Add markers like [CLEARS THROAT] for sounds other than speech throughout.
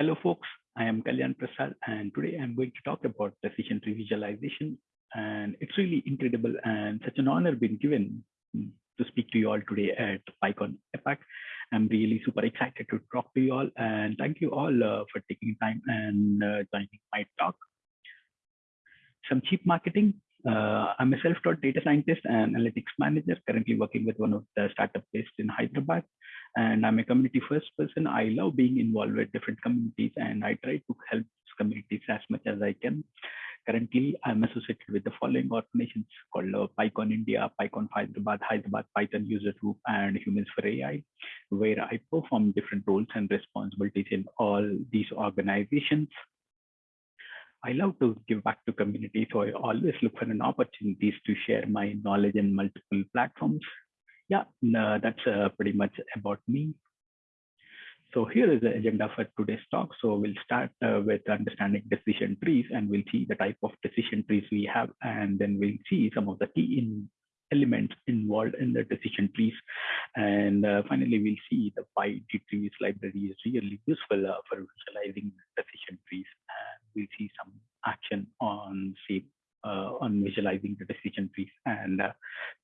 Hello, folks. I am Kalyan Prasad, and today I'm going to talk about decision tree visualization. And it's really incredible and such an honor being given to speak to you all today at PyCon APAC. I'm really super excited to talk to you all, and thank you all uh, for taking time and uh, joining my talk. Some cheap marketing. Uh, I'm a self-taught data scientist and analytics manager, currently working with one of the startup based in Hyderabad and I'm a community first person. I love being involved with different communities and I try to help communities as much as I can. Currently, I'm associated with the following organizations called uh, PyCon India, PyCon Hyderabad, Hyderabad Python User Group, and Humans for AI, where I perform different roles and responsibilities in all these organizations. I love to give back to community, so I always look for an opportunities to share my knowledge in multiple platforms yeah, no, that's uh, pretty much about me. So here is the agenda for today's talk. So we'll start uh, with understanding decision trees and we'll see the type of decision trees we have and then we'll see some of the key in elements involved in the decision trees. And uh, finally, we'll see the PyDTrees library is really useful uh, for visualizing decision trees. We'll see some action on say uh, on visualizing the decision trees. And uh,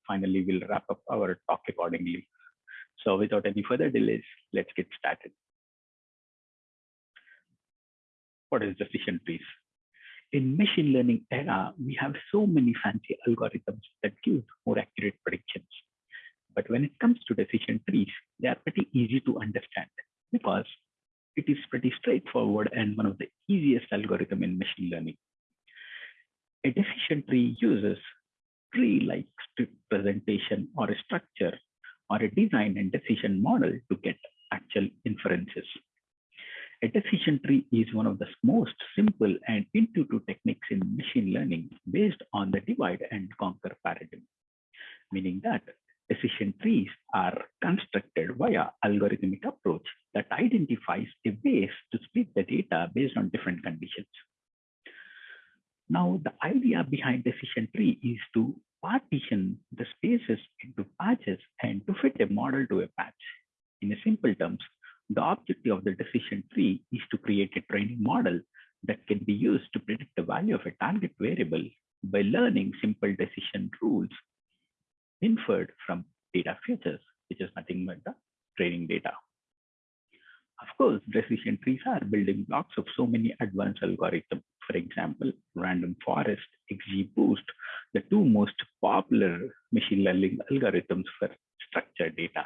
finally, we'll wrap up our talk accordingly. So without any further delays, let's get started. What is decision trees? In machine learning era, we have so many fancy algorithms that give more accurate predictions. But when it comes to decision trees, they are pretty easy to understand because it is pretty straightforward and one of the easiest algorithm in machine learning. A decision tree uses tree-like presentation or a structure or a design and decision model to get actual inferences. A decision tree is one of the most simple and intuitive techniques in machine learning based on the divide and conquer paradigm, meaning that decision trees are constructed via algorithmic approach that identifies a ways to split the data based on different conditions. Now, the idea behind decision tree is to partition the spaces into patches and to fit a model to a patch. In simple terms, the objective of the decision tree is to create a training model that can be used to predict the value of a target variable by learning simple decision rules inferred from data features, which is nothing but the training data. Of course, decision trees are building blocks of so many advanced algorithms. For example, random forest, XGBoost, the two most popular machine learning algorithms for structured data.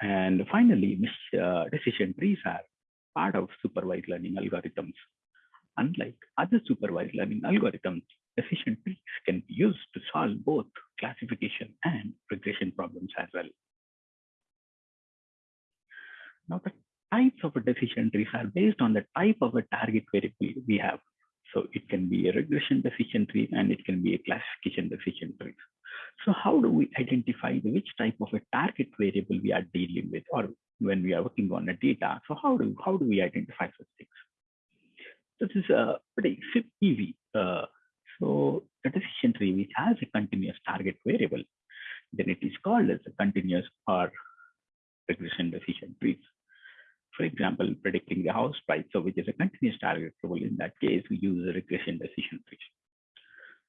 And finally, uh, decision trees are part of supervised learning algorithms. Unlike other supervised learning algorithms, decision trees can be used to solve both classification and regression problems as well. Now, the types of decision trees are based on the type of a target variable we have. So it can be a regression decision tree and it can be a classification decision tree. So how do we identify which type of a target variable we are dealing with or when we are working on the data? So how do, how do we identify such things? This is a pretty easy. Uh, so the decision tree which has a continuous target variable, then it is called as a continuous or regression decision trees. For example, predicting the house price, so which is a continuous target variable. In that case, we use a regression decision tree.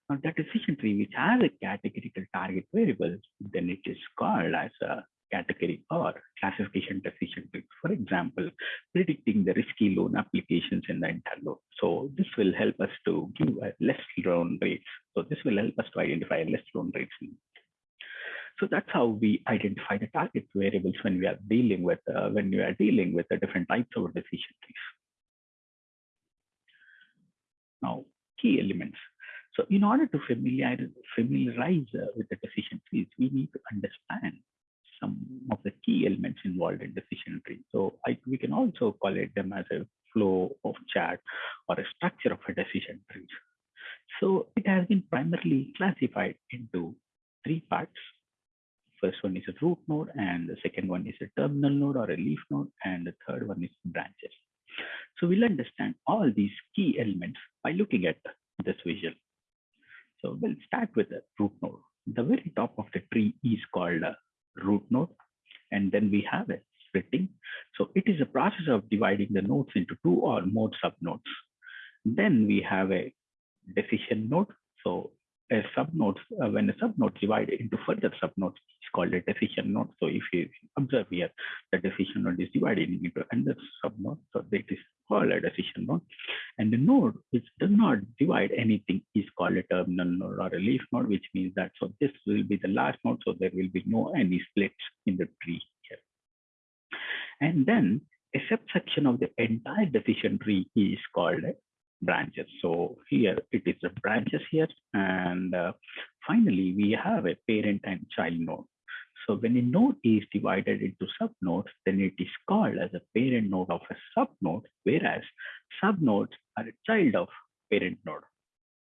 Now that decision tree which has a categorical target variable, then it is called as a category or classification decision tree. For example, predicting the risky loan applications in the entire loan. So this will help us to give less loan rates. So this will help us to identify less loan rates so that's how we identify the target variables when we are dealing with uh, when we are dealing with the different types of decision trees. Now, key elements. So in order to familiarize, familiarize uh, with the decision trees, we need to understand some of the key elements involved in decision tree. So I, we can also call it them as a flow of chart or a structure of a decision tree. So it has been primarily classified into three parts first one is a root node and the second one is a terminal node or a leaf node and the third one is branches. So we'll understand all these key elements by looking at this visual. So we'll start with the root node. The very top of the tree is called a root node and then we have a splitting. So it is a process of dividing the nodes into two or more subnodes. Then we have a decision node. So a subnode, uh, when a subnode divided into further subnodes, it's called a decision node. So if you observe here, the decision node is divided into another subnode. So that is called a decision node. And the node which does not divide anything is called a terminal node or a leaf node, which means that so this will be the last node. So there will be no any splits in the tree here. And then a subsection of the entire decision tree is called a branches. So here it is the branches here. And uh, finally, we have a parent and child node. So when a node is divided into subnodes, then it is called as a parent node of a subnode, whereas subnodes are a child of parent node.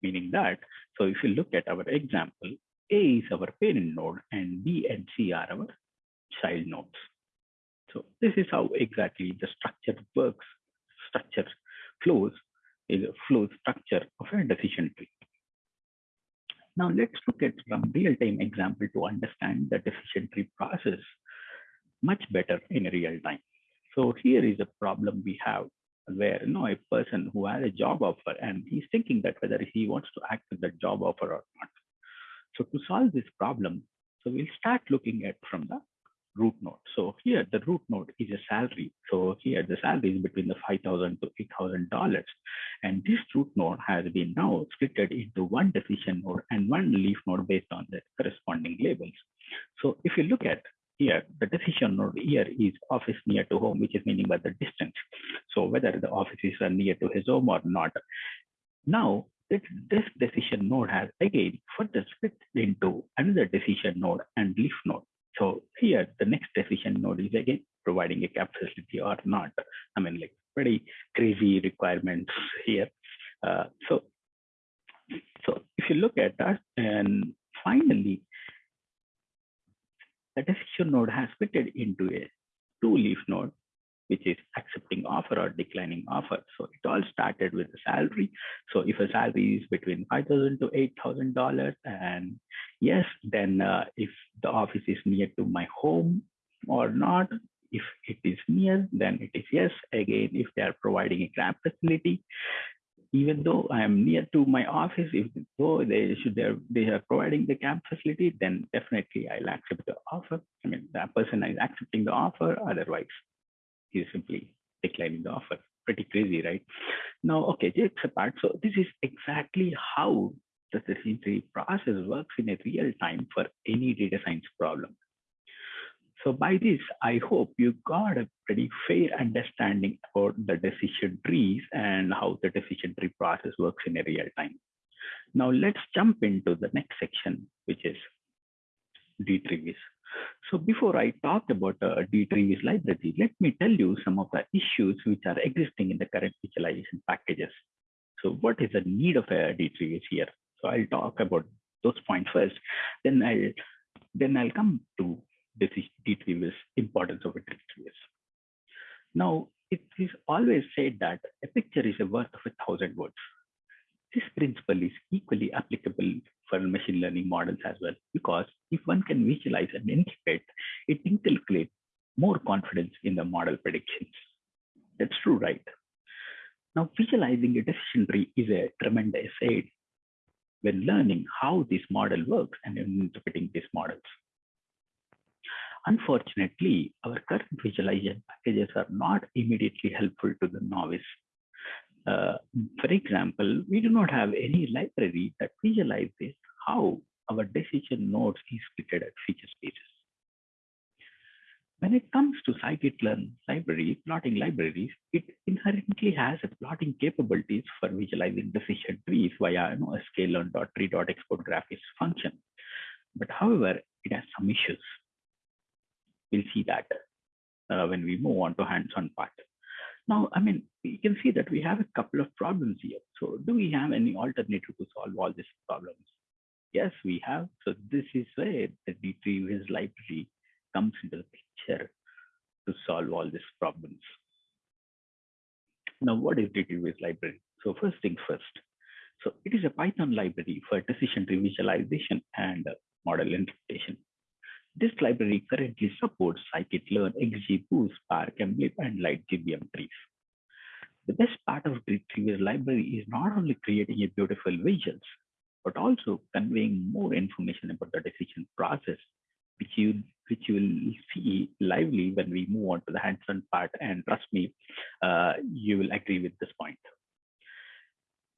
Meaning that, so if you look at our example, A is our parent node and B and C are our child nodes. So this is how exactly the structure works, structure flows is a flow structure of a decision tree. Now let's look at some real-time example to understand the decision tree process much better in real time. So here is a problem we have where you know a person who has a job offer and he's thinking that whether he wants to accept that job offer or not. So to solve this problem, so we'll start looking at from the root node. So here the root node is a salary. So here the salary is between the 5,000 to $8,000. And this root node has been now splitted into one decision node and one leaf node based on the corresponding labels. So if you look at here, the decision node here is office near to home, which is meaning by the distance. So whether the offices are near to his home or not. Now, this, this decision node has again further split into another decision node and leaf node. So here, the next decision node is again providing a cab facility or not. I mean, like pretty crazy requirements here. Uh, so, so if you look at that, and finally, the decision node has fitted into a two-leaf node which is accepting offer or declining offer. So it all started with the salary. So if a salary is between five thousand to eight thousand dollars, and yes, then uh, if the office is near to my home or not, if it is near, then it is yes. Again, if they are providing a grab facility, even though I am near to my office, if though they should they are, they are providing the camp facility, then definitely I'll accept the offer. I mean, that person is accepting the offer. Otherwise, he's simply declining the offer. Pretty crazy, right? Now, okay, jokes apart. So this is exactly how the decision tree process works in a real time for any data science problem. So by this, I hope you got a pretty fair understanding about the decision trees and how the decision tree process works in a real time. Now let's jump into the next section, which is D-trees. So before I talk about uh, D-trees library, let me tell you some of the issues which are existing in the current visualization packages. So what is the need of a D-trees here? So I'll talk about those points first. Then I'll then I'll come to this D-trees importance of a D-trees. Now it is always said that a picture is a worth of a thousand words. This principle is equally applicable for machine learning models as well, because if one can visualize and interpret, it inculcates more confidence in the model predictions. That's true, right? Now, visualizing a decision tree is a tremendous aid when learning how this model works and interpreting these models. Unfortunately, our current visualization packages are not immediately helpful to the novice uh, for example, we do not have any library that visualizes how our decision nodes is split at feature spaces. When it comes to scikit-learn library, plotting libraries, it inherently has a plotting capabilities for visualizing decision trees via you know, a sklearn.tree.export_graphviz function. But however, it has some issues. We'll see that uh, when we move on to hands-on part. Now, I mean, you can see that we have a couple of problems here. So do we have any alternative to solve all these problems? Yes, we have. So this is where the D-treeviz library comes into the picture to solve all these problems. Now, what is D-treeviz library? So first things first. So it is a Python library for decision tree visualization and model interpretation. This library currently supports scikit-learn, XGBoost, Spark, MLlib, and LightGBM trees. The best part of dtreeviz library is not only creating a beautiful visuals, but also conveying more information about the decision process, which you which you will see lively when we move on to the hands-on part. And trust me, uh, you will agree with this point.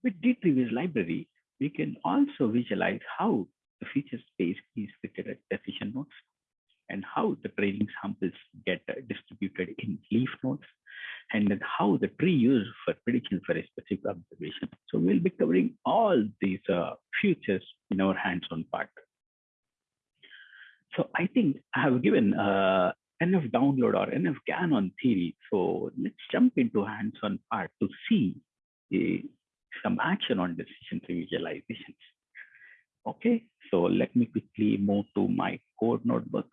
With dtreeviz library, we can also visualize how the feature space is fitted at decision nodes and how the training samples get distributed in leaf nodes and then how the tree used for prediction for a specific observation. So we'll be covering all these uh, features in our hands-on part. So I think I have given uh, enough download or enough GAN on theory. So let's jump into hands-on part to see uh, some action on decision visualizations. Okay, so let me quickly move to my code notebook.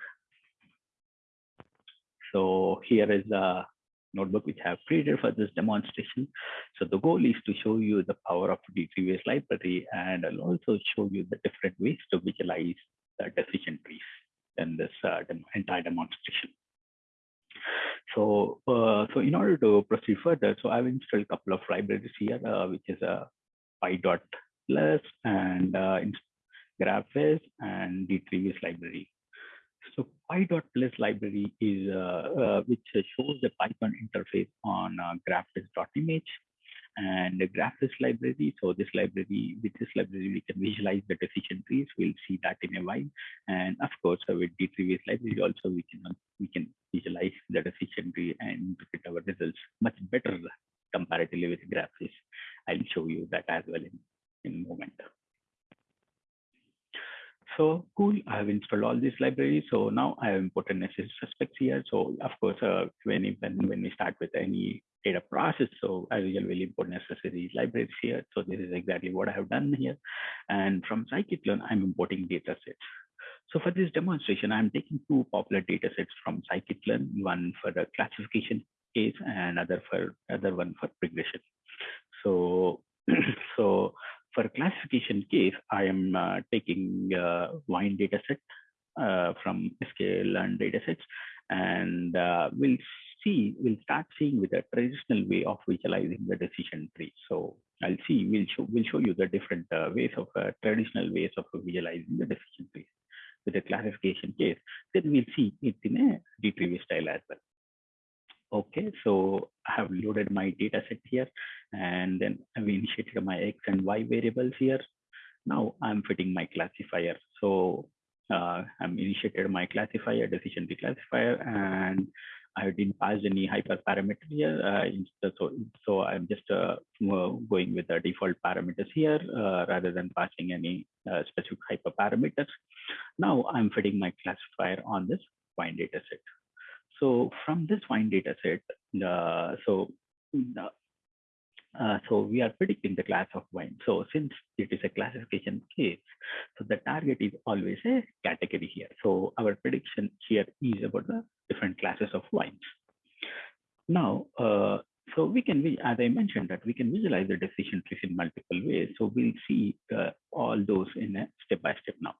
So here is a notebook which I have created for this demonstration. So the goal is to show you the power of dtreeviz library and I'll also show you the different ways to visualize the decision trees in this uh, entire demonstration. So, uh, so in order to proceed further, so I've installed a couple of libraries here, uh, which is a pydotplus and GraphViz and dtreeviz library. So pydotplus library is uh, uh, which shows the Python interface on uh, GraphViz.image and the GraphViz library. So this library, with this library, we can visualize the decision trees. We'll see that in a while. And of course, uh, with dtreeviz library, also we can we can visualize the decision tree and interpret our results much better comparatively with GraphViz. I'll show you that as well in, in a moment. So cool, I have installed all these libraries. So now I have imported necessary suspects here. So of course, uh, when, when, when we start with any data process, so I will import necessary libraries here. So this is exactly what I have done here. And from scikit-learn, I'm importing data sets. So for this demonstration, I'm taking two popular data sets from scikit-learn, one for the classification case and other for other one for regression. So, [CLEARS THROAT] so for classification case, I am uh, taking uh, wine dataset uh, from sklearn datasets, and uh, we'll see, we'll start seeing with a traditional way of visualizing the decision tree. So I'll see, we'll show, we'll show you the different uh, ways of uh, traditional ways of visualizing the decision tree with a classification case. Then we'll see it in a dtreeviz style as well. Okay, so I have loaded my data set here and then I've initiated my X and Y variables here. Now I'm fitting my classifier. So uh, I'm initiated my classifier, decision tree classifier, and I didn't pass any hyperparameter here. Uh, so, so I'm just uh, going with the default parameters here uh, rather than passing any uh, specific hyperparameters. Now I'm fitting my classifier on this wine data set. So from this wine data set, uh, so uh, so we are predicting the class of wine. So since it is a classification case, so the target is always a category here. So our prediction here is about the different classes of wines. Now, uh, so we can, as I mentioned, that we can visualize the decision trees in multiple ways. So we'll see uh, all those in a step by step now.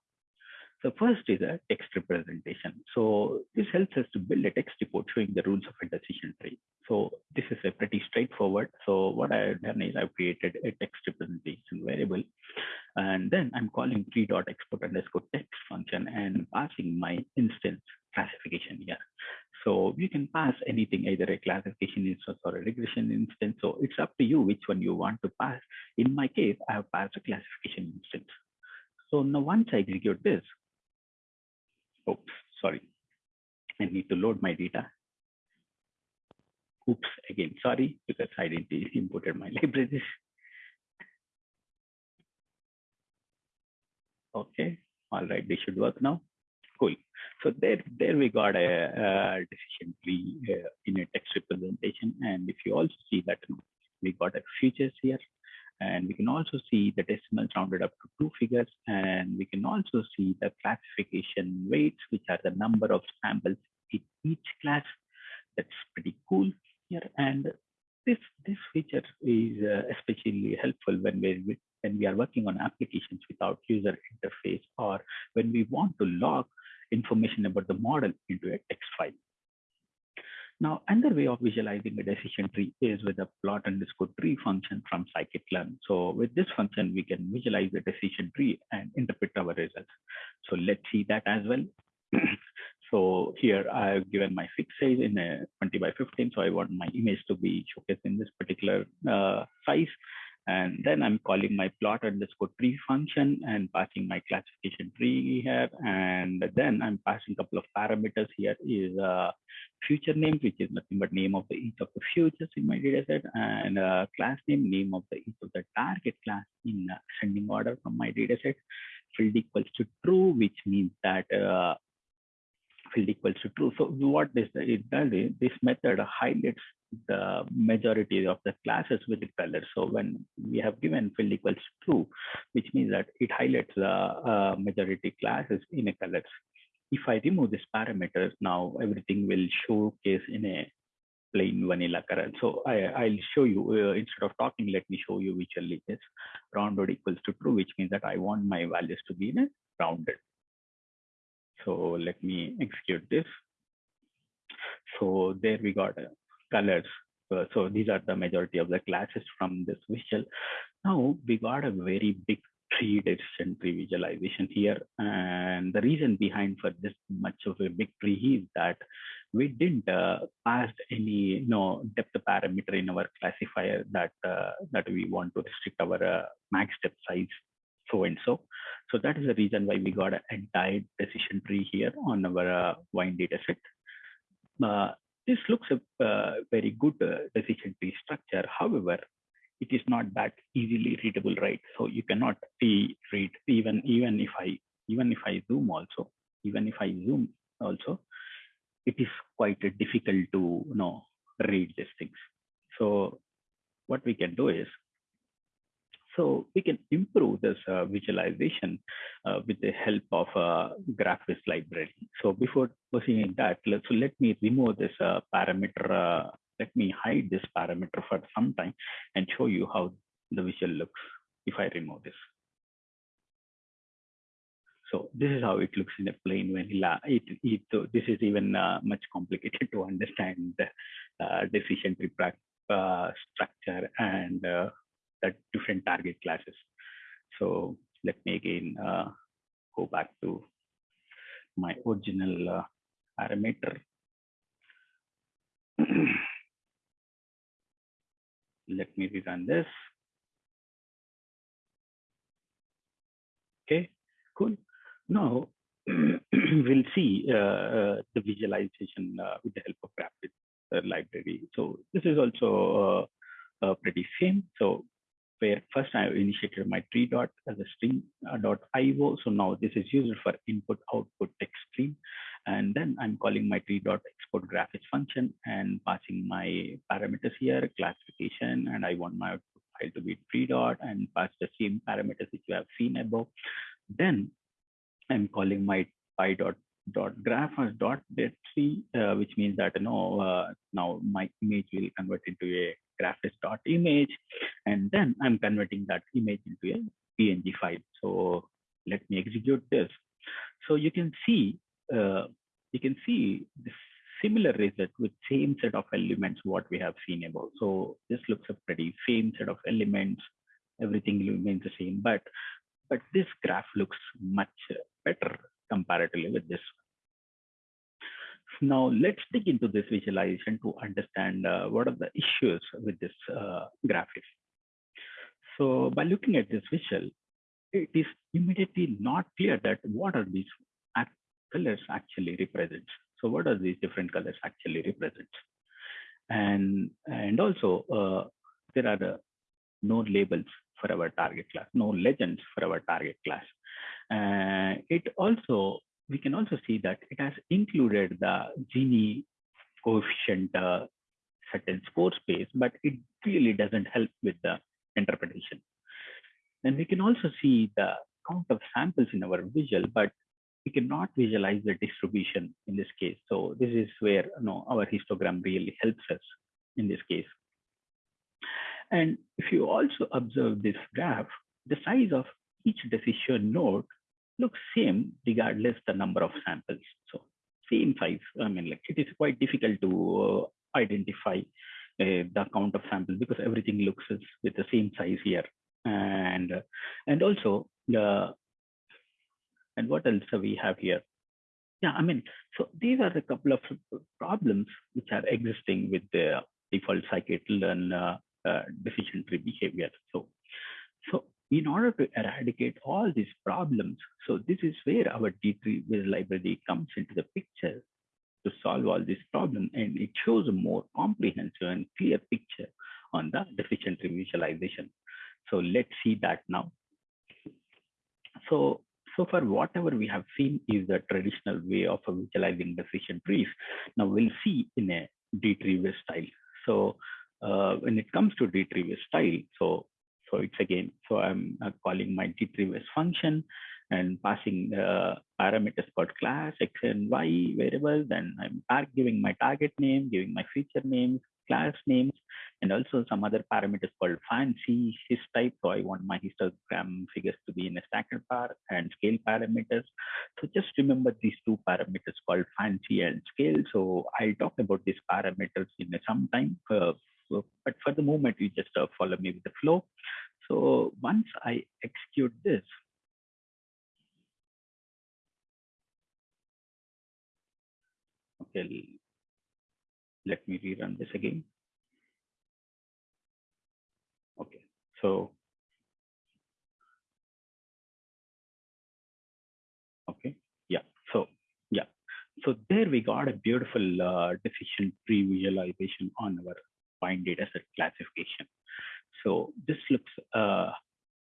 So first is a text representation. So this helps us to build a text report showing the rules of a decision tree. So this is a pretty straightforward. So what I've done is I've created a text representation variable, and then I'm calling tree.export underscore text function and passing my instance classification here. So you can pass anything, either a classification instance or a regression instance. So it's up to you which one you want to pass. In my case, I have passed a classification instance. So now once I execute this, Oops, sorry. I need to load my data. Oops, again, sorry, because I didn't [LAUGHS] imported my libraries. Okay, all right, they should work now. Cool. So there, there we got a, a decision tree uh, in a text representation. And if you also see that we got a features here, and we can also see the decimals rounded up to two figures. And we can also see the classification weights, which are the number of samples in each class. That's pretty cool here. And this, this feature is uh, especially helpful when we, when we are working on applications without user interface or when we want to log information about the model into a text file. Now, another way of visualizing a decision tree is with a plot underscore tree function from scikit-learn. So with this function, we can visualize the decision tree and interpret our results. So let's see that as well. [CLEARS THROAT] so here I've given my fixed size in a 20 by 15. So I want my image to be showcased in this particular uh, size. And then I'm calling my plot underscore tree function and passing my classification tree here. And then I'm passing a couple of parameters here is a future name, which is nothing but name of the each of the futures in my data set and a class name, name of the each of the target class in uh, ascending order from my data set. Field equals to true, which means that uh, field equals to true. So what this it does is this method highlights the majority of the classes with the color. So when we have given field equals true, which means that it highlights the uh, majority classes in a colors. If I remove this parameter, now everything will showcase in a plain vanilla color. So I, will show you, uh, instead of talking, let me show you visually this rounded equals to true, which means that I want my values to be in a rounded. So let me execute this. So there we got a colors. Uh, so these are the majority of the classes from this visual. Now we got a very big tree decision tree visualization here. And the reason behind for this much of a big tree is that we didn't uh, pass any you know, depth parameter in our classifier that uh, that we want to restrict our uh, max depth size so and so. So that is the reason why we got an entire decision tree here on our uh, wine data set. Uh, this looks a uh, very good uh, decision tree structure. However, it is not that easily readable, right? So you cannot see, read even even if I even if I zoom also, even if I zoom also, it is quite difficult to you know read these things. So what we can do is so we can improve this uh, visualization uh, with the help of uh, GraphViz library. So before proceeding that, let, so let me remove this uh, parameter. Uh, let me hide this parameter for some time and show you how the visual looks if I remove this. So this is how it looks in a plain vanilla. It, it, this is even uh, much complicated [LAUGHS] to understand the decision tree structure and different target classes. So let me again uh, go back to my original uh, parameter. [CLEARS THROAT] let me rerun this. Okay, cool. Now [CLEARS THROAT] we'll see uh, uh, the visualization uh, with the help of Rapid uh, library. So this is also pretty same. So where first I initiated my tree dot as a string uh, dot io. So now this is used for input output text stream. And then I'm calling my tree dot export_graphviz function and passing my parameters here, classification, and I want my output file to be tree dot and pass the same parameters which you have seen above. Then I'm calling my py dot dot graph as dot tree, uh, which means that you know uh, now my image will convert into a dot image, and then I'm converting that image into a PNG file. So let me execute this. So you can see uh, you can see this similar result with same set of elements what we have seen above. So this looks a pretty same set of elements. Everything remains the same, but but this graph looks much better comparatively with this now let's dig into this visualization to understand uh, what are the issues with this uh, graphic. So by looking at this visual, it is immediately not clear that what are these colors actually represent. So what are these different colors actually represent? And, and also uh, there are uh, no labels for our target class, no legends for our target class. Uh, it also we can also see that it has included the Gini coefficient uh, certain score space, but it really doesn't help with the interpretation. And we can also see the count of samples in our visual, but we cannot visualize the distribution in this case. So this is where you know, our histogram really helps us in this case. And if you also observe this graph, the size of each decision node looks same regardless the number of samples. So same size. I mean, like it is quite difficult to uh, identify uh, the count of samples because everything looks with the same size here. And uh, and also the and what else we have here? Yeah, I mean, so these are a couple of problems which are existing with the default scikit-learn uh, uh, decision tree behavior. So, so in order to eradicate all these problems, so this is where our D3 library comes into the picture to solve all these problems, and it shows a more comprehensive and clear picture on the tree visualization. So let's see that now. So so far, whatever we have seen is the traditional way of visualizing decision trees. Now we'll see in a D-tree style. So uh, when it comes to D-tree style, so so it's again, so I'm calling my D-tree function and passing the parameters called class x and y variables. Then I'm giving my target name, giving my feature names, class names, and also some other parameters called fancy his type. So I want my histogram figures to be in a stacked bar and scale parameters. So just remember these two parameters called fancy and scale. So I'll talk about these parameters in some time. Uh, but for the moment, you just uh, follow me with the flow. So once I execute this, okay, let me rerun this again. Okay, so okay, yeah, so yeah, so there we got a beautiful uh, decision tree visualization on our point data set classification. So this looks uh,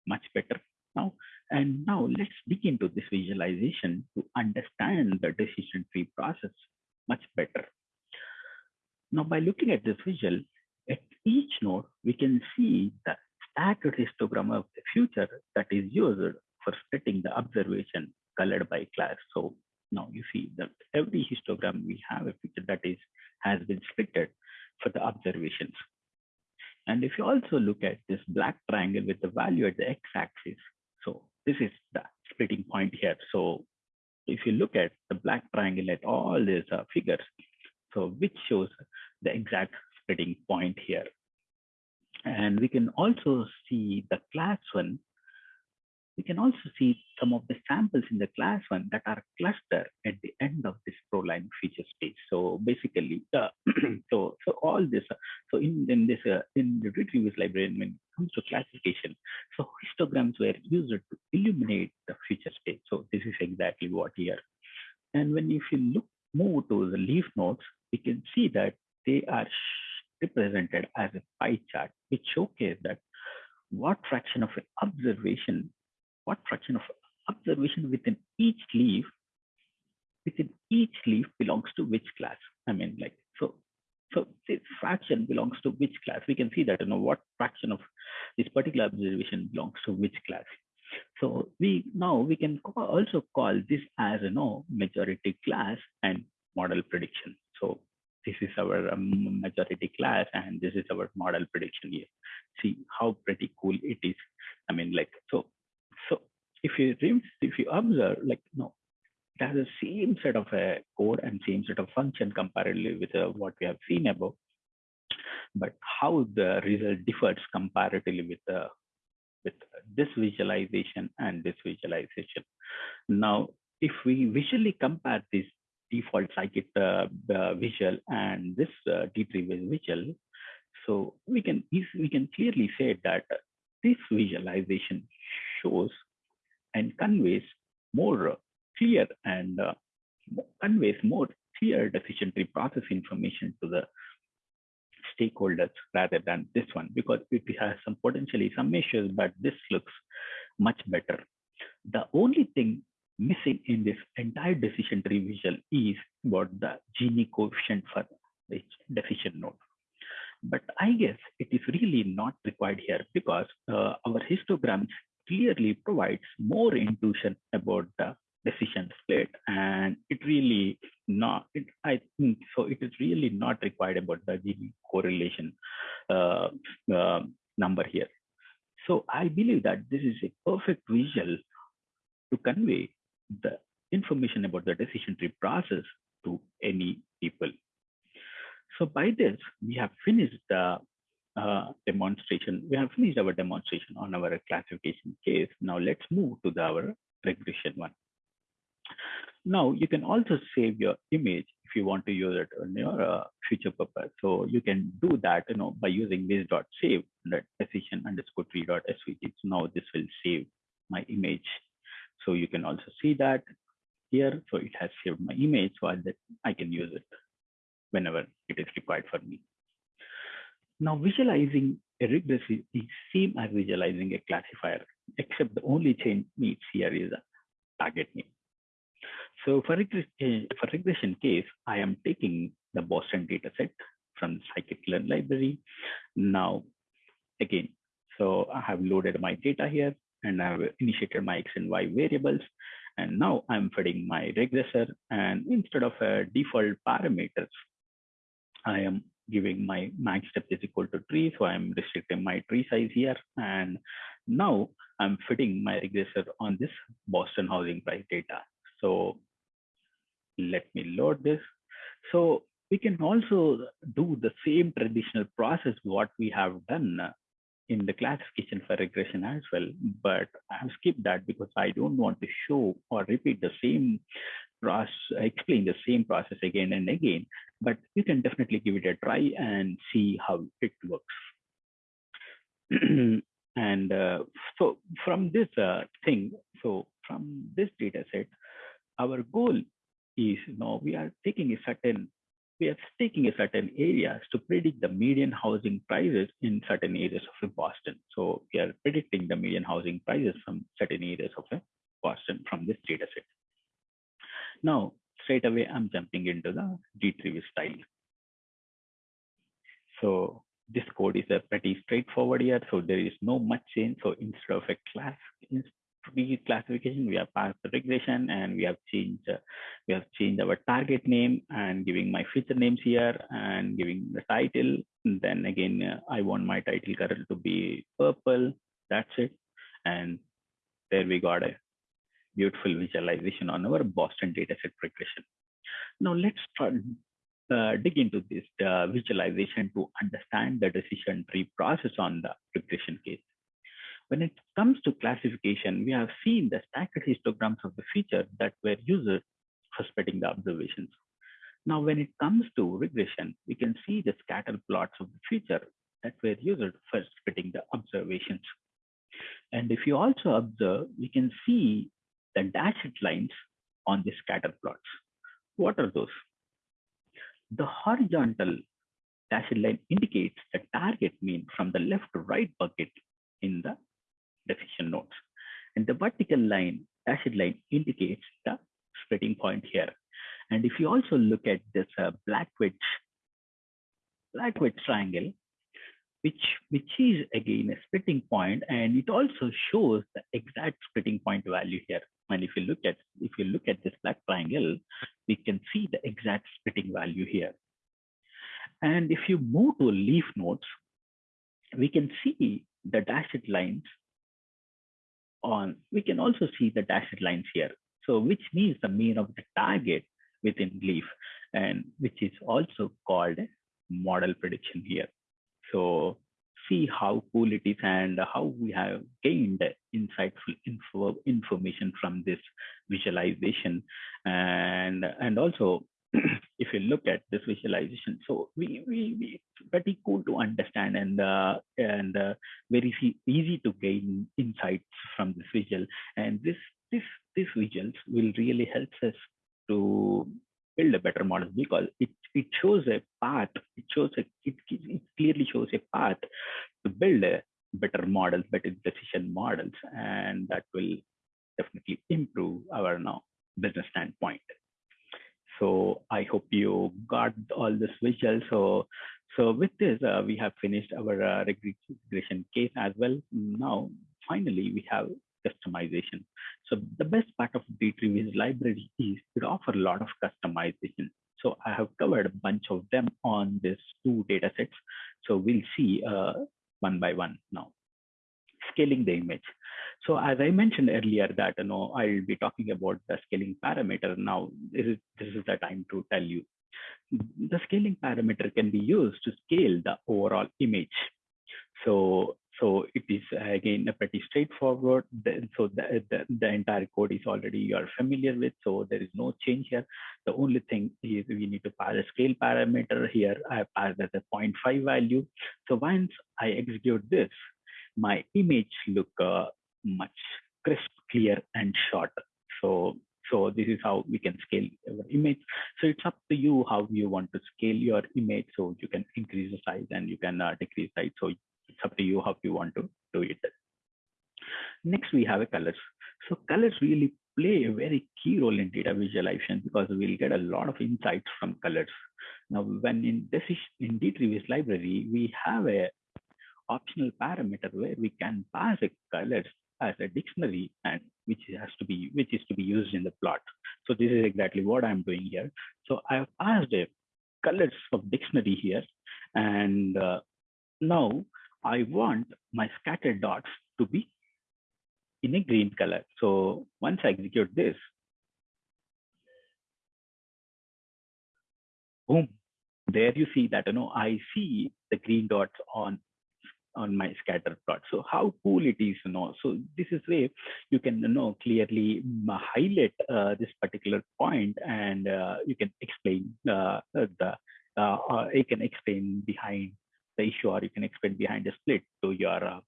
much better now. And now let's dig into this visualization to understand the decision tree process much better. Now, by looking at this visual, at each node, we can see the stacked histogram of the future that is used for splitting the observation colored by class. So now you see that every histogram we have a feature that is has been splitted for the observations. And if you also look at this black triangle with the value at the x-axis, so this is the splitting point here. So if you look at the black triangle at all these uh, figures, so which shows the exact splitting point here. And we can also see the class one. We can also see some of the samples in the class one that are clustered at the end of this proline feature space. So basically, uh, [CLEARS THROAT] so so all this. So in in this uh, in the retrieves library, when it comes to classification, so histograms were used to illuminate the feature space. So this is exactly what here. And when if you look move to the leaf nodes, we can see that they are represented as a pie chart, which showcase that what fraction of an observation, what fraction of observation within each leaf, within each leaf belongs to which class. I mean, like, so, so this fraction belongs to which class. We can see that, you know, what fraction of this particular observation belongs to which class. So we now we can call, also call this as you know majority class and model prediction. So this is our um, majority class and this is our model prediction here. See how pretty cool it is. I mean, like, so, so if you, if you observe, like, no, it has the same set of a code and same set of function comparatively with uh, what we have seen above. But how the result differs comparatively with uh, with this visualization and this visualization. Now, if we visually compare this default scikit uh, visual and this uh, D3 visual. So we can we can clearly say that this visualization shows and conveys more clear and uh, conveys more clear decision tree process information to the stakeholders rather than this one because it has some potentially some issues, but this looks much better. The only thing missing in this entire decision tree visual is what the Gini coefficient for each decision node. But I guess it is really not required here because uh, our histograms clearly provides more intuition about the decision split and it really not it, i think so it is really not required about the Gini correlation uh, uh, number here so i believe that this is a perfect visual to convey the information about the decision tree process to any people. So by this, we have finished the uh, demonstration. We have finished our demonstration on our classification case. Now let's move to the, our regression one. Now you can also save your image if you want to use it on your uh, future purpose. So you can do that, you know, by using this dot save decision underscore tree dot svg. So now this will save my image. So you can also see that here. So it has saved my image so that I can use it whenever it is required for me. Now visualizing a regressive is same as visualizing a classifier, except the only change needs here is a target name. So for, regression, eh, for regression case, I am taking the Boston dataset from the scikit-learn library. Now, again, so I have loaded my data here and I have initiated my X and Y variables. And now I'm feeding my regressor and instead of a default parameters, I am giving my max depth is equal to tree. So I'm restricting my tree size here. And now I'm fitting my regressor on this Boston housing price data. So let me load this. So we can also do the same traditional process what we have done in the classification for regression as well, but I have skipped that because I don't want to show or repeat the same process, explain the same process again and again, but you can definitely give it a try and see how it works. [CLEARS THROAT] and uh, so from this uh, thing, so from this data set, our goal is know, we are taking a certain we are taking a certain areas to predict the median housing prices in certain areas of Boston. So we are predicting the median housing prices from certain areas of uh, Boston from this data set. Now, straight away, I'm jumping into the D3 style. So this code is a pretty straightforward here. So there is no much change. So instead of a class, classification, we have passed the regression and we have changed, uh, we have changed our target name and giving my feature names here and giving the title. And then again, uh, I want my title color to be purple. That's it. And there we got a beautiful visualization on our Boston dataset regression. Now let's start, uh, dig into this uh, visualization to understand the decision tree process on the regression case. When it comes to classification, we have seen the stacked histograms of the feature that were used for spreading the observations. Now, when it comes to regression, we can see the scatter plots of the feature that were used for splitting the observations. And if you also observe, we can see the dashed lines on the scatter plots. What are those? The horizontal dashed line indicates the target mean from the left to right bucket in the decision nodes. And the vertical line, dashed line indicates the splitting point here. And if you also look at this uh, black wedge, triangle, which, which is again a splitting point, and it also shows the exact splitting point value here. And if you look at if you look at this black triangle, we can see the exact splitting value here. And if you move to leaf nodes, we can see the dashed lines on, we can also see the dashed lines here. So which means the mean of the target within leaf and which is also called model prediction here. So see how cool it is and how we have gained insightful info, information from this visualization and and also [CLEARS THROAT] if you look at this visualization, so we, we, we pretty cool to understand and uh, and uh, very easy to gain insights from this visual. And this this this visuals will really help us to build a better model because it it shows a path. It shows a it, it clearly shows a path to build a better models, better decision models, and that will definitely improve our now business standpoint. So I hope you got all this visual. So, so with this, uh, we have finished our uh, regression case as well. Now, finally, we have customization. So the best part of dtreeviz library is it offers a lot of customization. So I have covered a bunch of them on these two data sets. So we'll see uh, one by one now. Scaling the image. So as I mentioned earlier that, you know, I'll be talking about the scaling parameter. Now, this is, this is the time to tell you. The scaling parameter can be used to scale the overall image. So so it is again a pretty straightforward. So the, the, the, entire code is already you are familiar with. So there is no change here. The only thing is we need to pass a scale parameter here. I pass as a 0.5 value. So once I execute this, my image look uh, much crisp, clear, and short. So so this is how we can scale our image. So it's up to you how you want to scale your image. So you can increase the size and you can uh, decrease size. So it's up to you how you want to do it. Next, we have a colors. So colors really play a very key role in data visualization because we'll get a lot of insights from colors. Now, when in decision in DTreeViz library, we have a optional parameter where we can pass a colors as a dictionary and which has to be which is to be used in the plot. So this is exactly what I'm doing here. So I've passed a colors of dictionary here and uh, now I want my scattered dots to be in a green color. So once I execute this, boom, there you see that, you know, I see the green dots on on my scatter plot. So how cool it is, you know. So this is way you can you know clearly highlight uh, this particular point, and uh, you can explain uh, the uh, you can explain behind the issue or you can explain behind the split to your uh,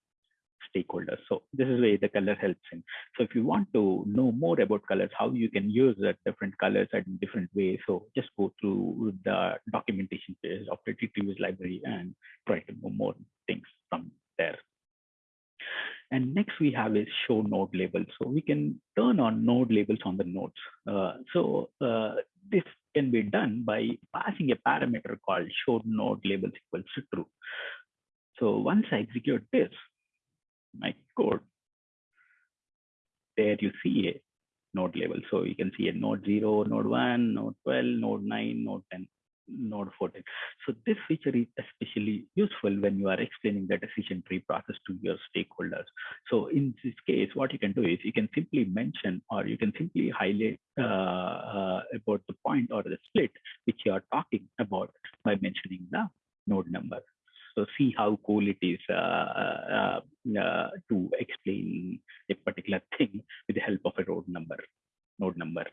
stakeholders. So this is where the color helps in. So if you want to know more about colors, how you can use the different colors in different ways, so just go through the documentation page of the DTreeViz library and try to know more things from there. And next we have is show node labels. So we can turn on node labels on the nodes. Uh, so uh, this can be done by passing a parameter called show node labels equals to true. So once I execute this, my code, there you see a node label. So you can see a node 0, node 1, node 12, node 9, node 10 node 14. So this feature is especially useful when you are explaining the decision tree process to your stakeholders. So in this case, what you can do is you can simply mention or you can simply highlight uh, uh, about the point or the split which you are talking about by mentioning the node number. So see how cool it is uh, uh, uh to explain a particular [LAUGHS] thing with the help of a node number, node number.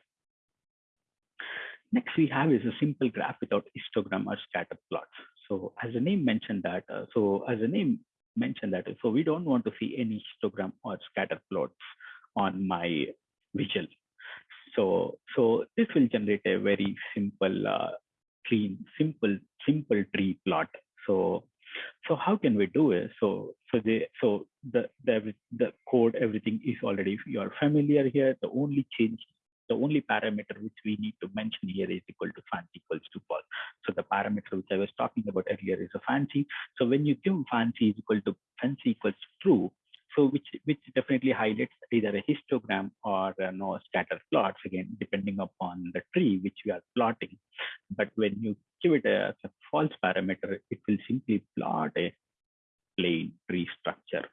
Next we have is a simple graph without histogram or scatter plots. So as the name mentioned that, uh, so as the name mentioned that, so we don't want to see any histogram or scatter plots on my visual. So, so this will generate a very simple, uh, clean, simple, simple tree plot. So, so how can we do it? So, so the, so the, the, the code, everything is already, you are familiar here. The only change the only parameter which we need to mention here is equal to fancy equals to false. So the parameter which I was talking about earlier is a fancy. So when you give fancy is equal to fancy equals true, so which which definitely highlights either a histogram or uh, no scatter plots again depending upon the tree which we are plotting. But when you give it a, a false parameter it will simply plot a plain tree structure.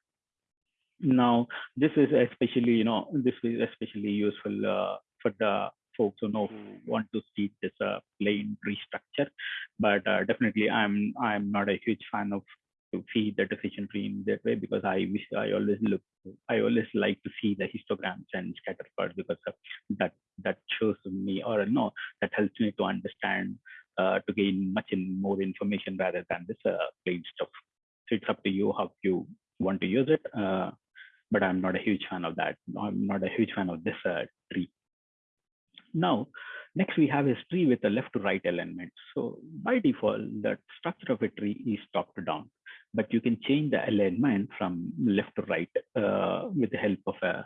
Now this is especially you know this is especially useful uh, for the folks who know want to see this uh, plain tree structure. But uh, definitely, I'm I'm not a huge fan of to see the decision tree in that way because I wish I always look I always like to see the histograms and scatter plots because that that shows me or no that helps me to understand uh, to gain much in more information rather than this uh, plain stuff. So it's up to you how you want to use it. Uh, but I'm not a huge fan of that. I'm not a huge fan of this uh, tree. Now, next we have a tree with a left to right alignment. So by default, the structure of a tree is top to down, but you can change the alignment from left to right uh, with the help of a,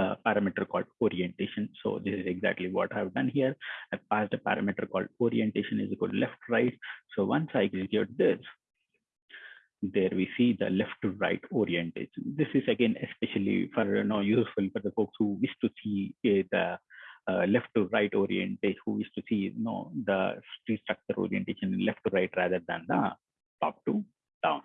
a, parameter called orientation. So this is exactly what I've done here. I passed a parameter called orientation is equal to left right. So once I execute this, there we see the left to right orientation. This is again especially for you know useful for the folks who wish to see uh, the uh, left to right orientation, who wish to see you know the tree structure orientation left to right rather than the top to down.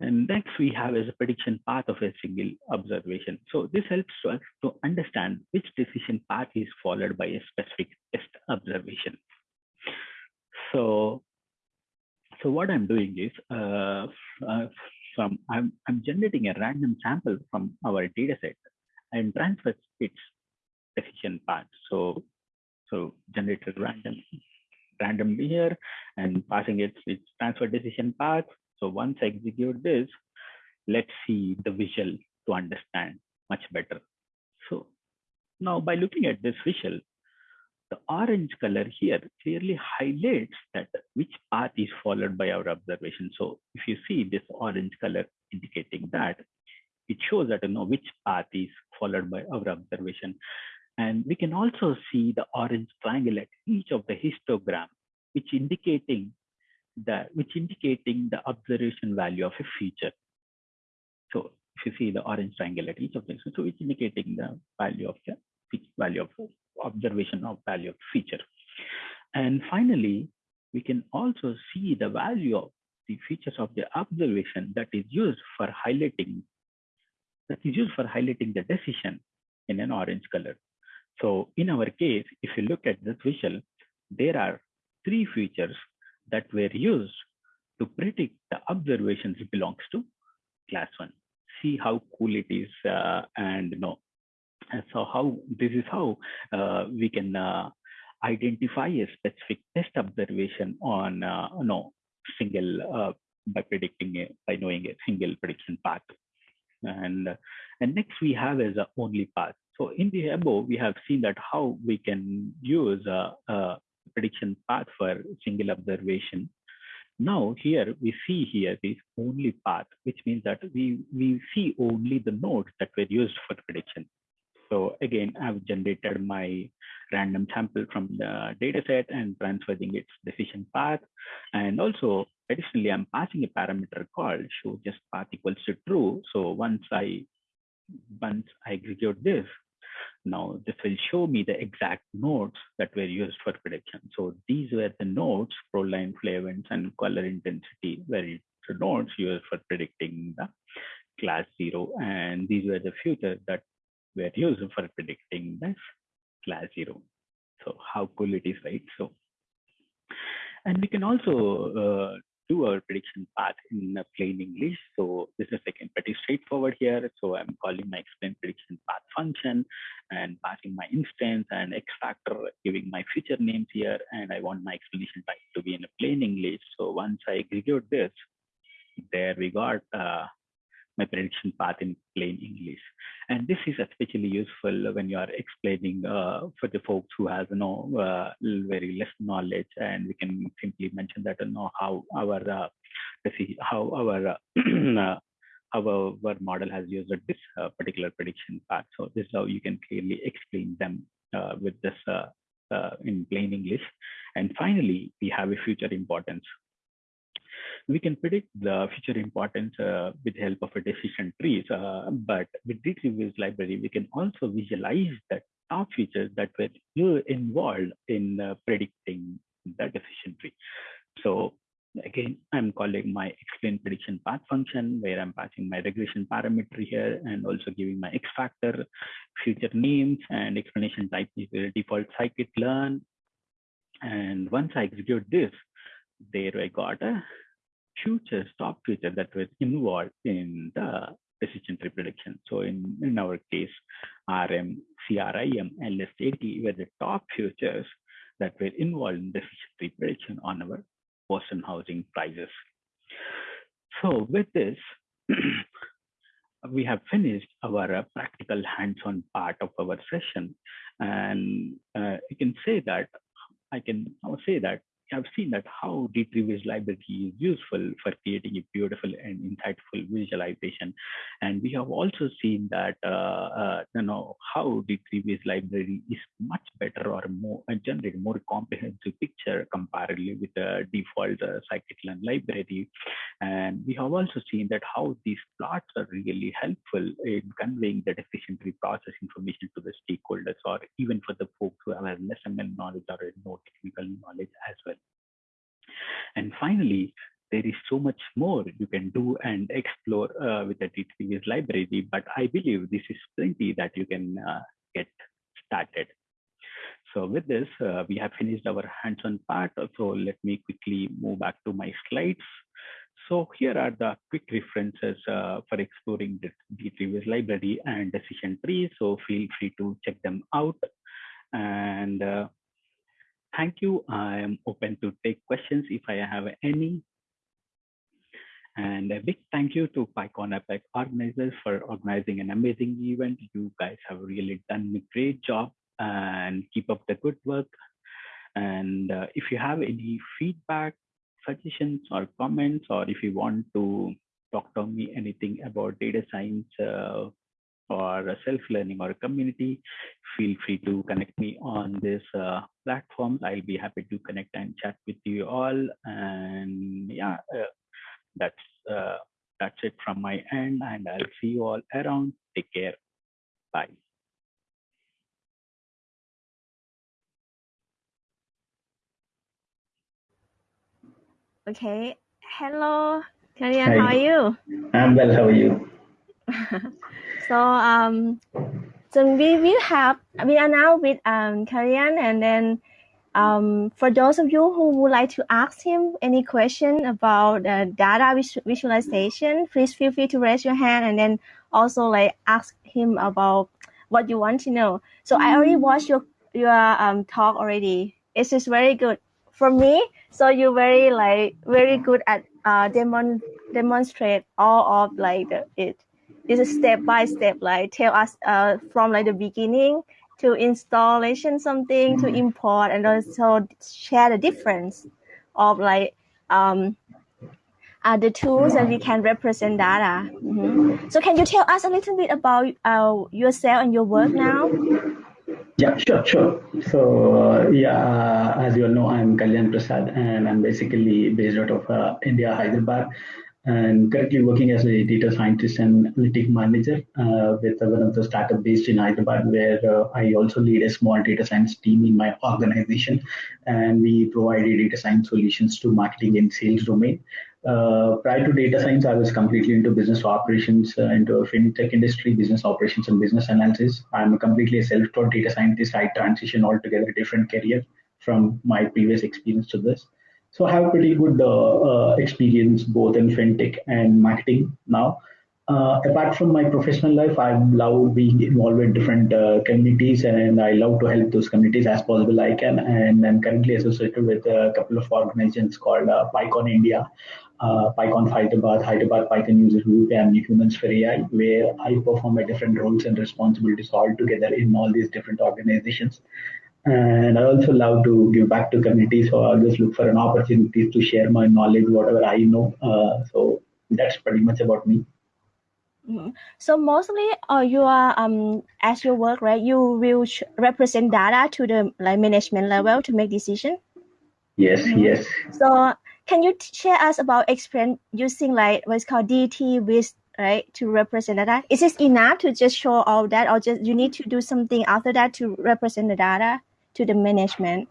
And next we have is a prediction path of a single observation. So this helps us to understand which decision path is followed by a specific test observation. So, so what I'm doing is uh, uh, from I'm, I'm generating a random sample from our data set and transfer its decision path. So, so generated random randomly here and passing it its transfer decision path so once I execute this, let's see the visual to understand much better. So now by looking at this visual, the orange color here clearly highlights that which path is followed by our observation. So if you see this orange color indicating that, it shows that you know which path is followed by our observation. And we can also see the orange triangle at each of the histogram, which indicating that which indicating the observation value of a feature. So if you see the orange triangle at each of them, so it's indicating the value of the value of observation of value of feature. And finally, we can also see the value of the features of the observation that is used for highlighting that is used for highlighting the decision in an orange color. So in our case, if you look at this visual, there are three features that were used to predict the observations belongs to class one. See how cool it is uh, and you know, so how this is how uh, we can uh, identify a specific test observation on uh, know, single uh, by predicting a, by knowing a single prediction path. And, and next we have as a only path. So in the above, we have seen that how we can use uh, uh, prediction path for single observation. Now here we see here this only path, which means that we, we see only the nodes that were used for prediction. So again, I've generated my random sample from the data set and transferring its decision path. And also additionally, I'm passing a parameter called show just path equals to true. So once I once I execute this, now this will show me the exact nodes that were used for prediction. So these were the nodes, proline, flavins, and color intensity were the nodes used for predicting the class zero. And these were the features that were used for predicting this class zero. So how cool it is, right? So, and we can also uh, do our prediction path in plain English. So this is again pretty straightforward here. So I'm calling my explain prediction path function and passing my instance and X factor, giving my feature names here. And I want my explanation type to be in a plain English. So once I execute this, there we got uh, my prediction path in plain English. And this is especially useful when you are explaining uh, for the folks who has you know uh, very less knowledge, and we can simply mention that you know how our uh, how our [CLEARS THROAT] uh, how our model has used this uh, particular prediction path. So this is how you can clearly explain them uh, with this in plain English. And finally, we have a future importance we can predict the future importance uh, with the help of a decision trees. Uh, but with DTreeViz library, we can also visualize the top features that were involved in uh, predicting the decision tree. So again, I'm calling my explain prediction path function where I'm passing my regression parameter here and also giving my X factor, feature names and explanation type is the default scikit-learn. And once I execute this, there I got a future top feature that was involved in the decision tree prediction. So in, in our case, RM, CRIM, and LSTAT were the top features that were involved in decision tree prediction on our Boston housing prices. So with this, [CLEARS THROAT] we have finished our uh, practical hands-on part of our session. And uh, you can say that, I can say that have seen that how DTreeViz library is useful for creating a beautiful and insightful visualization. And we have also seen that, uh, uh, you know, how DTreeViz library is much better or more, uh, generate more comprehensive picture comparatively with the default uh, scikit-learn library. And we have also seen that how these plots are really helpful in conveying the tree process information to the stakeholders or even for the folks who have less ML knowledge or no technical knowledge as well. And finally, there is so much more you can do and explore uh, with the DTVis library, but I believe this is plenty that you can uh, get started. So with this, uh, we have finished our hands-on part. So let me quickly move back to my slides. So here are the quick references uh, for exploring the DTVis library and decision tree. So feel free to check them out. And uh, thank you. I am open to take questions if I have any. And a big thank you to PyCon APAC organizers for organizing an amazing event. You guys have really done a great job and keep up the good work. And uh, if you have any feedback, suggestions or comments, or if you want to talk to me anything about data science uh, or self-learning or community, feel free to connect me on this uh, platform. I'll be happy to connect and chat with you all. And yeah, uh, that's uh, that's it from my end, and I'll see you all around. Take care. Bye. Okay. Hello, Kalyan. How are you? I'm well. How are you? [LAUGHS] so um, so we will have we are now with um Kalyan, and then um, for those of you who would like to ask him any question about uh, data visualization, please feel free to raise your hand and then also like ask him about what you want to know. So I already mm. watched your your um, talk already. It's just very good for me. So you're very like very good at uh, demon demonstrate all of like the, it. This is step by step. Like tell us uh, from like the beginning to installation something to mm-hmm. import and also share the difference of like um, uh, the tools that we can represent data. Mm-hmm. So can you tell us a little bit about uh, yourself and your work now? Yeah, sure, sure. So uh, yeah, as you all know, I'm Kalyan Prasad, and I'm basically based out of uh, India, Hyderabad and currently working as a data scientist and analytic manager uh, with one of the startup based in Hyderabad, where uh, I also lead a small data science team in my organization, and we provide data science solutions to marketing and sales domain. Uh, prior to data science, I was completely into business operations, uh, into fintech industry, business operations, and business analysis. I'm completely a self-taught data scientist. I transition altogether different career from my previous experience to this. So I have pretty good uh, uh, experience both in fintech and marketing now. Uh, apart from my professional life, I love being involved in different uh, communities and I love to help those communities as possible I can. And I'm currently associated with a couple of organizations called uh, PyCon India, uh, PyCon Hyderabad, Hyderabad Python User Group, and Humans for AI, where I perform my different roles and responsibilities all together in all these different organizations and I also love to give back to communities. So I always look for an opportunity to share my knowledge, whatever I know. Uh, so that's pretty much about me. Mm-hmm. So mostly, uh, you are um as your work, right? You will represent data to the like management level to make decision. Yes, mm-hmm. yes. So can you share us about experience using like what's called DT with right to represent data? Is this enough to just show all that, or just you need to do something after that to represent the data? To the management?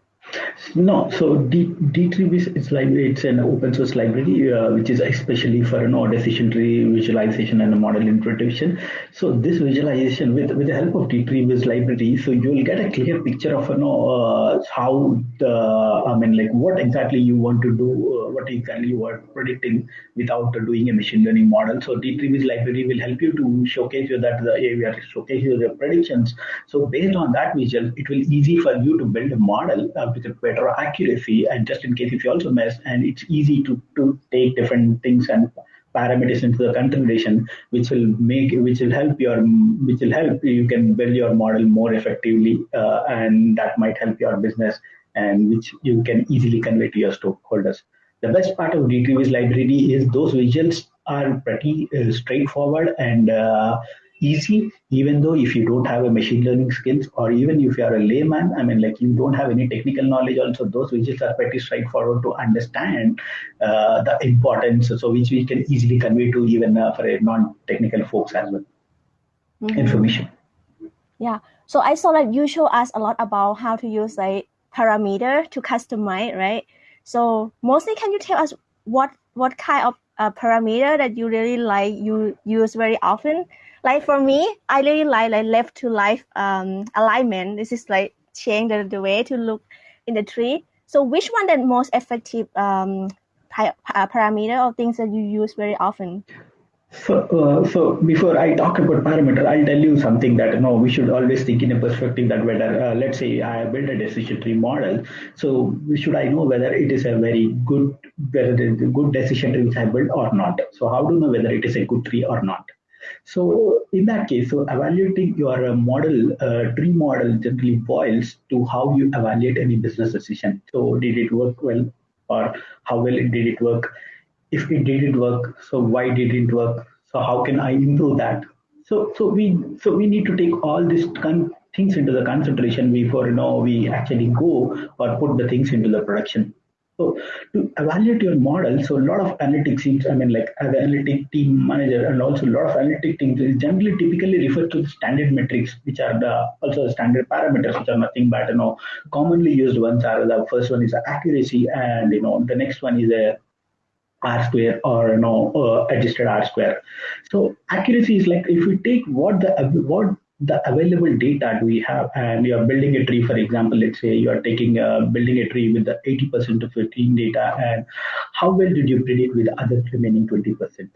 No, so D, D3 is library. It's an open source library, uh, which is especially for you know, decision tree visualization and a model interpretation. So this visualization with, with the help of D-Tree library, so you'll get a clear picture of you know, uh, how the, I mean, like what exactly you want to do, uh, what exactly you are predicting without doing a machine learning model. So D-Tree library will help you to showcase you that the area, showcase your predictions. So based on that visual, it will easy for you to build a model uh, with a better accuracy and just in case if you also mess and it's easy to, to take different things and parameters into the consideration which will make which will help your which will help you can build your model more effectively uh, and that might help your business and which you can easily convey to your stakeholders the best part of DTVis library is those visuals are pretty uh, straightforward and uh, easy, even though if you don't have a machine learning skills or even if you are a layman, I mean, like you don't have any technical knowledge also, those widgets are pretty straightforward to understand uh, the importance, so which we can easily convey to even uh, for a non-technical folks as well. Mm-hmm. Information. Yeah. So I saw that you show us a lot about how to use like parameter to customize, right? So mostly, can you tell us what what kind of uh, parameter that you really like you use very often? Like for me, I really like like left to life um, alignment. This is like change the, the way to look in the tree. So which one the most effective um, parameter or things that you use very often? So, uh, so before I talk about parameter, I'll tell you something that know we should always think in a perspective that whether uh, let's say I build a decision tree model, so should I know whether it is a very good whether good decision tree which I built or not? So how do you know whether it is a good tree or not? So in that case, so evaluating your uh, model, uh, tree model generally boils to how you evaluate any business decision. So did it work well or how well did it work? if it didn't work so why did it work so how can i improve that so so we so we need to take all these things into the consideration before you know we actually go or put the things into the production so to evaluate your model, so a lot of analytics teams, I mean, like as an analytic team manager, and also a lot of analytic teams is generally typically referred to the standard metrics, which are the also the standard parameters, which are nothing but you know commonly used ones are the first one is accuracy, and you know the next one is a r square or you know uh, adjusted r square. So accuracy is like if we take what the what the available data do we have and you're building a tree for example let's say you're taking uh, building a tree with the 80% of 15 data and how well did you predict with the other remaining 20%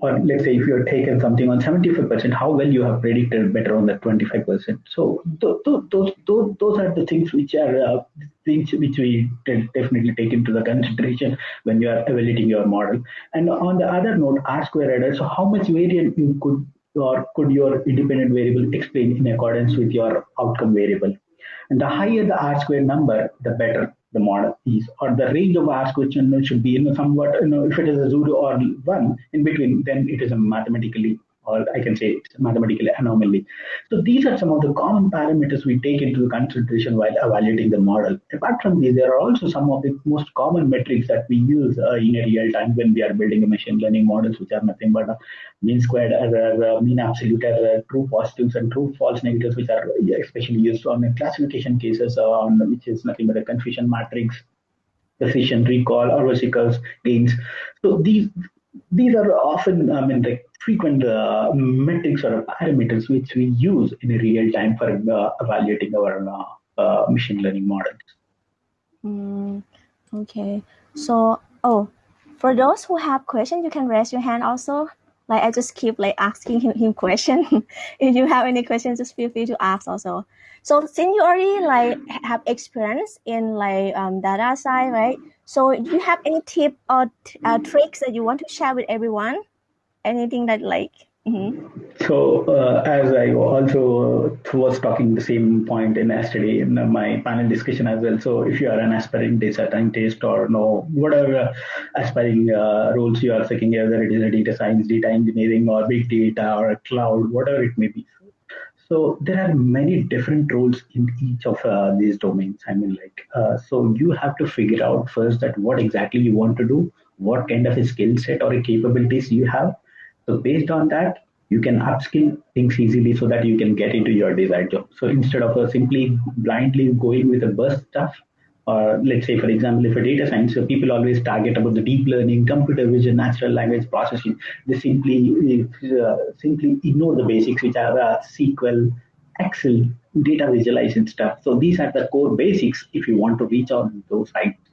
or let's say if you're taken something on 75%, how well you have predicted better on that 25%. So those, those, those, those are the things which are uh, things which we definitely take into the consideration when you are evaluating your model. And on the other note, R square error, so how much variance you could or could your independent variable explain in accordance with your outcome variable. And the higher the R square number, the better the model is, or the range of asked question should be, you know, somewhat, you know, if it is a zero or one in between, then it is a mathematically or I can say it's a mathematical anomaly. So these are some of the common parameters we take into consideration while evaluating the model. Apart from these, there are also some of the most common metrics that we use uh, in a real time when we are building a machine learning models, which are nothing but mean squared error, uh, mean absolute error, true positives and true false negatives, which are especially used on classification cases, uh, on which is nothing but a confusion matrix precision recall or vesicles gains so these these are often i mean like frequent uh, metrics or parameters which we use in real time for uh, evaluating our uh, uh, machine learning models. Mm, okay. So, oh, for those who have questions, you can raise your hand also. Like I just keep like asking him, him question. [LAUGHS] if you have any questions, just feel free to ask also. So since you already like have experience in like um, data side, right? So do you have any tip or uh, tricks that you want to share with everyone? Anything that like mm-hmm. so uh, as i also uh, was talking the same point in yesterday in my panel discussion as well so if you are an aspiring data scientist or no whatever aspiring uh, roles you are seeking whether it is a data science data engineering or big data or a cloud whatever it may be so there are many different roles in each of uh, these domains. I mean, like, uh, so you have to figure out first that what exactly you want to do, what kind of a skill set or capabilities you have, so based on that, you can upskill things easily so that you can get into your desired job. So instead of uh, simply blindly going with the burst stuff, or let's say, for example, if a data science, so people always target about the deep learning, computer vision, natural language processing. They simply uh, simply ignore the basics, which are uh, SQL, Excel, data visualization stuff. So these are the core basics if you want to reach out those sites.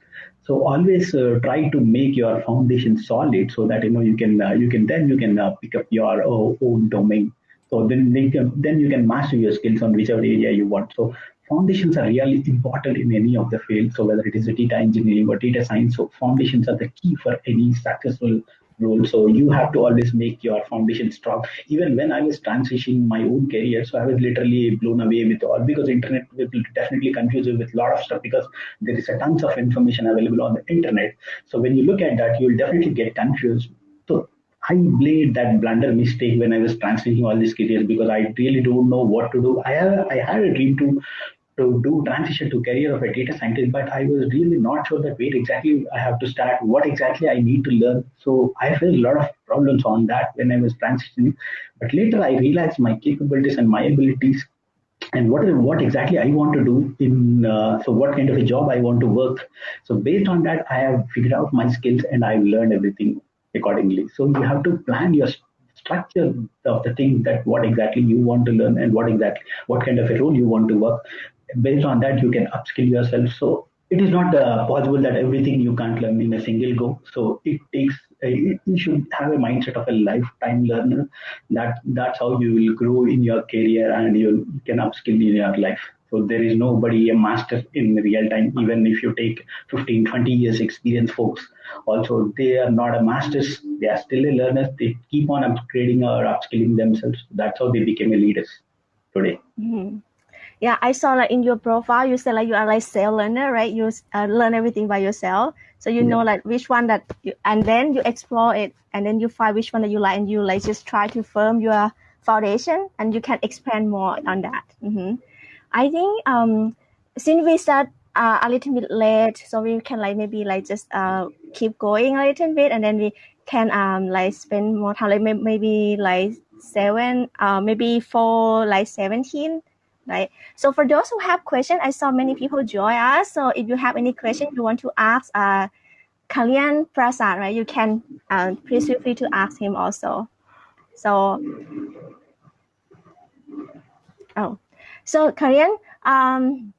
So always uh, try to make your foundation solid so that you know you can uh, you can then you can uh, pick up your uh, own domain. So then can, then you can master your skills on whichever area you want. So foundations are really important in any of the fields. So whether it is a data engineering or data science, so foundations are the key for any successful role. So you have to always make your foundation strong. Even when I was transitioning my own career, so I was literally blown away with all because internet will definitely confuse you with a lot of stuff because there is a tons of information available on the internet. So when you look at that, you will definitely get confused. So I made that blunder mistake when I was transitioning all these careers because I really don't know what to do. I have, I had a dream to to do transition to career of a data scientist, but I was really not sure that where exactly I have to start, what exactly I need to learn. So I faced a lot of problems on that when I was transitioning. But later I realized my capabilities and my abilities and what what exactly I want to do in uh, so what kind of a job I want to work. So based on that, I have figured out my skills and I've learned everything accordingly. So you have to plan your structure of the thing that what exactly you want to learn and what exactly what kind of a role you want to work. Based on that, you can upskill yourself. So it is not uh, possible that everything you can't learn in a single go. So it takes you should have a mindset of a lifetime learner. That that's how you will grow in your career and you can upskill in your life. So there is nobody a master in real time. Even if you take 15, 20 years experience, folks, also they are not a masters. They are still a learners. They keep on upgrading or upskilling themselves. That's how they became a leaders today. Mm-hmm yeah i saw like in your profile you said like you are like self learner right you uh, learn everything by yourself so you yeah. know like which one that you, and then you explore it and then you find which one that you like and you like just try to firm your foundation and you can expand more on that mm-hmm. i think um since we start uh, a little bit late so we can like maybe like just uh keep going a little bit and then we can um like spend more time like maybe like seven uh maybe for like 17 right? So for those who have questions, I saw many people join us. So if you have any question you want to ask uh, Kalyan Prasad, right, you can uh, please feel free to ask him also. So, oh, so Kalyan, um,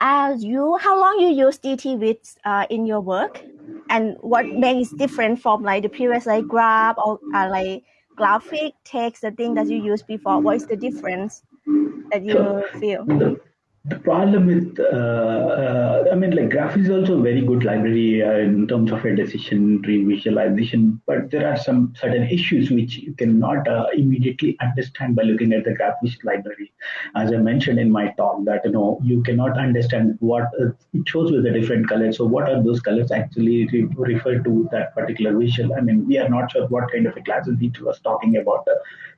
as you, how long you use DT with uh, in your work, and what makes different from like the previous like graph or uh, like graphic text, the thing that you used before? What is the difference? That you feel? The, the problem with, uh, uh, I mean, like Graph is also a very good library uh, in terms of a decision tree visualization, but there are some certain issues which you cannot immediately understand by looking at the GraphViz library. As I mentioned in my talk, that you know you cannot understand what it shows with the different colors. So what are those colors actually re- refer to that particular visual? I mean, we are not sure what kind of a class it was talking about.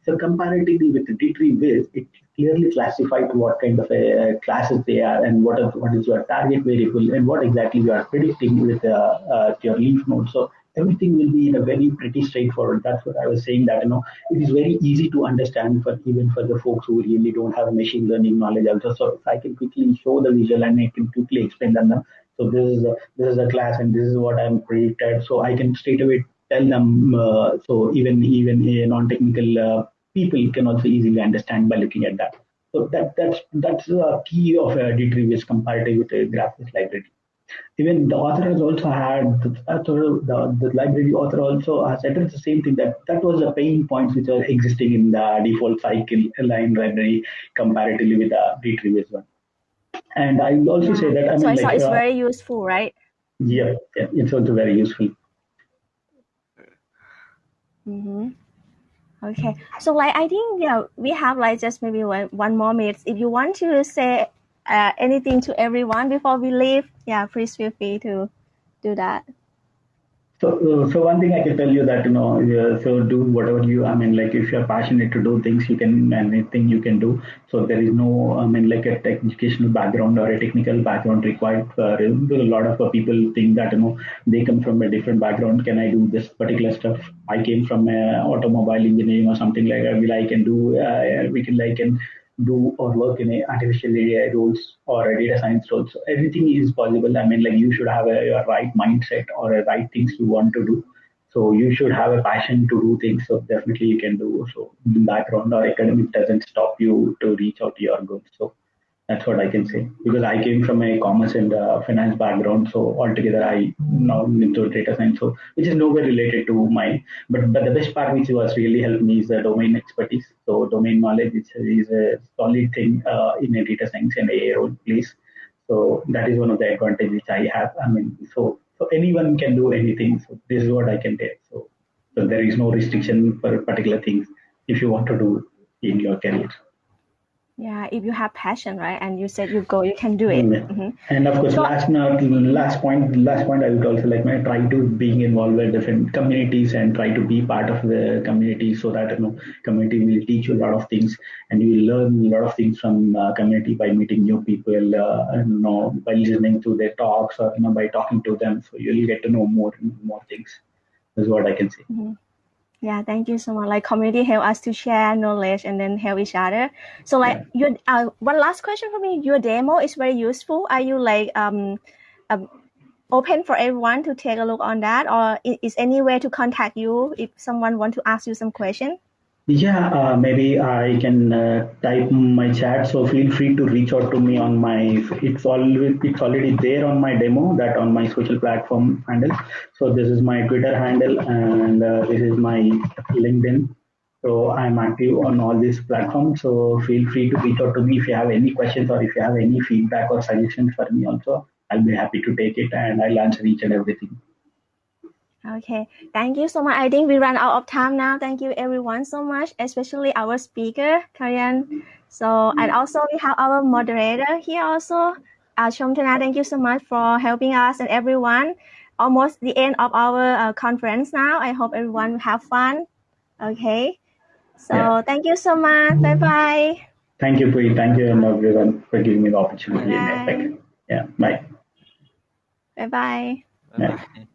So comparatively with the D-Tree it clearly classified what kind of a classes they are and what, are, what is your target variable and what exactly you are predicting with uh, uh, your leaf node. So everything will be in a very pretty straightforward. That's what I was saying that you know it is very easy to understand for even for the folks who really don't have machine learning knowledge also. So if I can quickly show the visual and I can quickly explain them. So this is a, this is a class and this is what I'm predicted. So I can straight away tell them. Uh, so even even a non-technical uh, people can also easily understand by looking at that. So that that's that's the key of a D-Tree comparative with a GraphViz library. Even the author has also had the, the, the library author also has addressed the same thing that that was the pain points which are existing in the default cycle line library comparatively with the D-Tree one. And I will also yeah. say that I so mean, like, it's uh, very useful, right? Yeah, yeah, it's also very useful. Mm-hmm. Okay, so like I think yeah, we have like just maybe one one more minute. If you want to say uh, anything to everyone before we leave, yeah, please feel free to do that. So, uh, so one thing I can tell you that you know, uh, so do whatever you. I mean, like if you're passionate to do things, you can anything you can do. So there is no, I mean, like a educational background or a technical background required. For, a lot of people think that you know they come from a different background. Can I do this particular stuff? I came from a automobile engineering or something like that. Will I can do? Uh, we can like can do or work in a artificial AI roles or a data science role. So everything is possible. I mean, like you should have a, a right mindset or a right things you want to do. So you should have a passion to do things. So definitely you can do. So background or academic doesn't stop you to reach out to your goals. So that's what I can say because I came from a commerce and uh, finance background. So altogether, I now into data science, so which is nowhere related to my. But but the best part which was really helped me is the domain expertise. So domain knowledge is, is a solid thing uh, in a data science and AI role place. So that is one of the advantages which I have. I mean, so so anyone can do anything. So this is what I can tell. So so there is no restriction for particular things if you want to do in your career yeah if you have passion right and you said you go you can do it mm-hmm. mm-hmm. and of course so, last not last point last point i would also like my try to being involved with different communities and try to be part of the community so that you know community will teach you a lot of things and you will learn a lot of things from uh, community by meeting new people uh, and you know by listening to their talks or you know by talking to them so you'll get to know more and more things is what i can say mm-hmm. Yeah, thank you so much. Like community help us to share knowledge and then help each other. So like Yeah. your uh, one last question for me. Your demo is very useful. Are you like um, um open for everyone to take a look on that, or i- is any way to contact you if someone want to ask you some question? Yeah, uh, maybe I can uh, type my chat. So feel free to reach out to me on my. It's already it's already there on my demo that on my social platform handle. So this is my Twitter handle and uh, this is my LinkedIn. So I'm active on all these platforms. So feel free to reach out to me if you have any questions or if you have any feedback or suggestions for me. Also, I'll be happy to take it and I'll answer each and everything. Okay, thank you so much. I think we run out of time now. Thank you everyone so much, especially our speaker, Kalyan. So, and also we have our moderator here also, uh, Shomtana. Thank you so much for helping us and everyone. Almost the end of our uh, conference now. I hope everyone have fun. Okay, so Yeah. thank you so much. Bye bye. Thank you, Pui. Thank you, everyone, for giving me the opportunity. Bye. Yeah, bye. Bye bye. Yeah. Bye bye.